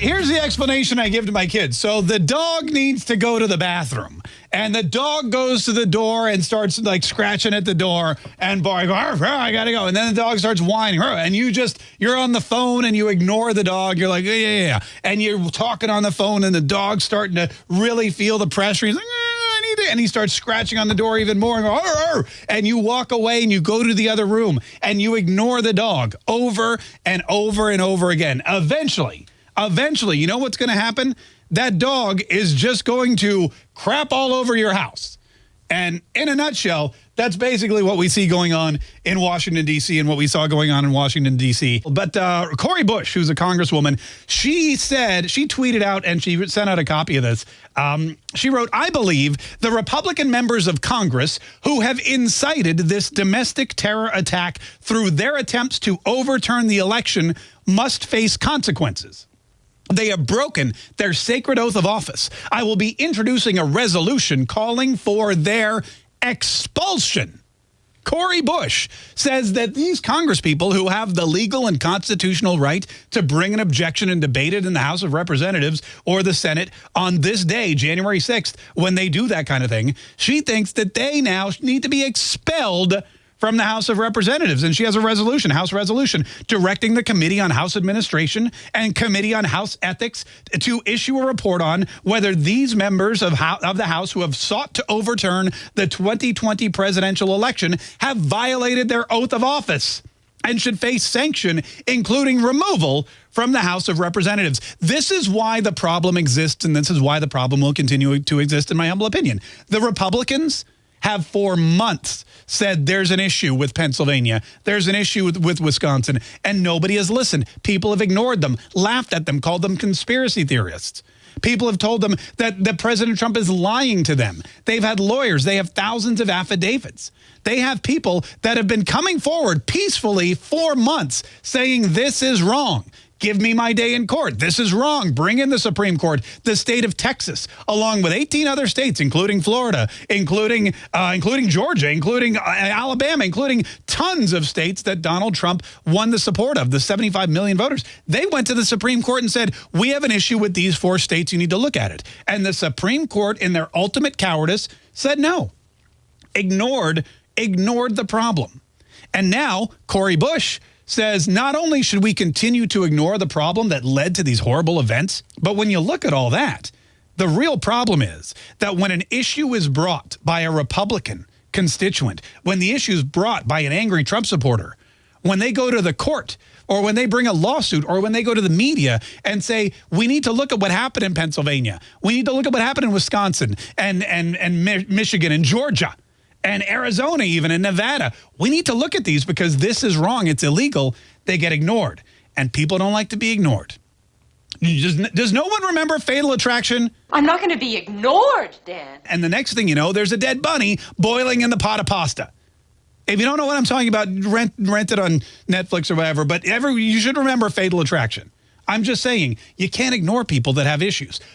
Here's the explanation I give to my kids. So the dog needs to go to the bathroom. And the dog goes to the door and starts like scratching at the door and barking, I gotta go. And then the dog starts whining. And you just, you're on the phone and you ignore the dog. You're like, yeah, yeah, yeah. And you're talking on the phone and the dog's starting to really feel the pressure. He's like, ah, I need it. And he starts scratching on the door even more and, go, arr, arr. and you walk away and you go to the other room and you ignore the dog over and over and over again. Eventually, eventually, you know what's going to happen? That dog is just going to crap all over your house. And in a nutshell, that's basically what we see going on in Washington, D.C. and what we saw going on in Washington, D.C. But uh, Cori Bush, who's a congresswoman, she said, she tweeted out and she sent out a copy of this. Um, she wrote, I believe the Republican members of Congress who have incited this domestic terror attack through their attempts to overturn the election must face consequences. They have broken their sacred oath of office. I will be introducing a resolution calling for their expulsion. Cori Bush says that these congresspeople who have the legal and constitutional right to bring an objection and debate it in the House of Representatives or the Senate on this day, January 6th, when they do that kind of thing, she thinks that they now need to be expelled from the House of Representatives. And she has a resolution, House resolution, directing the Committee on House Administration and Committee on House Ethics to issue a report on whether these members of, of the House who have sought to overturn the 2020 presidential election have violated their oath of office and should face sanction, including removal from the House of Representatives. This is why the problem exists, and this is why the problem will continue to exist, in my humble opinion. The Republicans have for months said there's an issue with Pennsylvania, there's an issue with, with, Wisconsin, and nobody has listened. People have ignored them, laughed at them, called them conspiracy theorists. People have told them that, that President Trump is lying to them. They've had lawyers. They have thousands of affidavits. They have people that have been coming forward peacefully for months saying this is wrong. Give me my day in court. This is wrong. Bring in the Supreme Court. The state of Texas, along with 18 other states, including Florida, including uh, including Georgia, including uh, Alabama, including tons of states that Donald Trump won the support of, the 75 million voters. They went to the Supreme Court and said, we have an issue with these four states. You need to look at it. And the Supreme Court, in their ultimate cowardice, said no. Ignored, ignored the problem. And now Cori Bush says not only should we continue to ignore the problem that led to these horrible events, but when you look at all that, the real problem is that when an issue is brought by a Republican constituent, when the issue is brought by an angry Trump supporter, when they go to the court or when they bring a lawsuit or when they go to the media and say, we need to look at what happened in Pennsylvania. We need to look at what happened in Wisconsin and, and, and Michigan and Georgia and Arizona even and Nevada. We need to look at these because this is wrong. It's illegal. They get ignored. And people don't like to be ignored. Does, does no one remember Fatal Attraction? I'm not going to be ignored, Dan. And the next thing you know, there's a dead bunny boiling in the pot of pasta. If you don't know what I'm talking about, rent, rent it on Netflix or whatever. But ever, you should remember Fatal Attraction. I'm just saying, you can't ignore people that have issues.